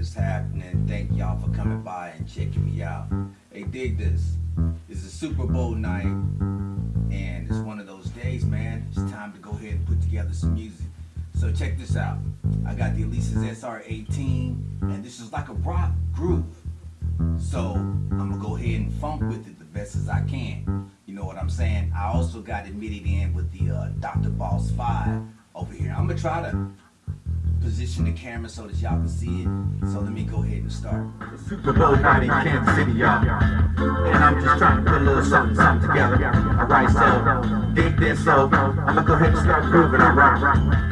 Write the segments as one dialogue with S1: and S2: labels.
S1: is happening. Thank y'all for coming by and checking me out. Hey, dig this. It's a Super Bowl night, and it's one of those days, man. It's time to go ahead and put together some music. So check this out. I got the Alesis SR18, and this is like a rock groove. So I'm gonna go ahead and funk with it the best as I can. You know what I'm saying? I also got it MIDI in with the uh, Dr. Boss 5 over here. I'm gonna try to position the camera so that y'all can see it. So let me go ahead and start.
S2: Super Bowl night in Kansas City, y'all. And I'm just trying to put a little something, something together. Alright, so, dig this, so, I'm gonna go ahead and start grooving, alright?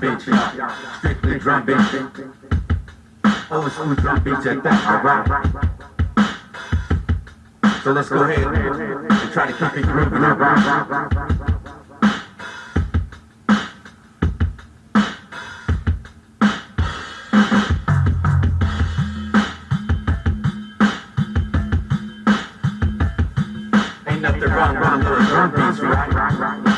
S2: Beats, strictly drum beats. Old school drum beats at that, alright. So let's go ahead and try to keep it grooving, alright. Ain't nothing wrong with a little drum beats, right?